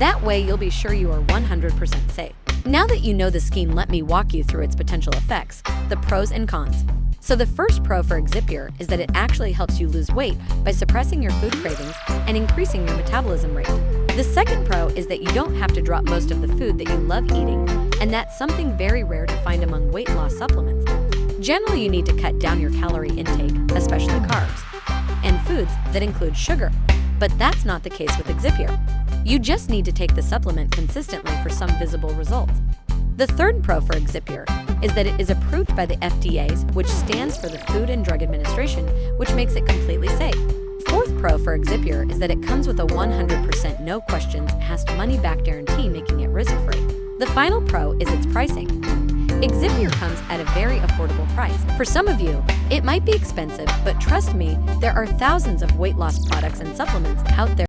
That way, you'll be sure you are 100% safe. Now that you know the scheme, let me walk you through its potential effects, the pros and cons. So the first pro for Exipure is that it actually helps you lose weight by suppressing your food cravings and increasing your metabolism rate. The second pro is that you don't have to drop most of the food that you love eating, and that's something very rare to find among weight loss supplements. Generally, you need to cut down your calorie intake, especially carbs, and foods that include sugar, but that's not the case with Exipure. You just need to take the supplement consistently for some visible results. The third pro for Exipure is that it is approved by the FDA's, which stands for the Food and Drug Administration, which makes it completely safe. Fourth pro for Exipure is that it comes with a 100% no questions asked money back guarantee, making it risk-free. The final pro is its pricing. Exipure comes at a very affordable price. For some of you, it might be expensive, but trust me, there are thousands of weight loss products and supplements out there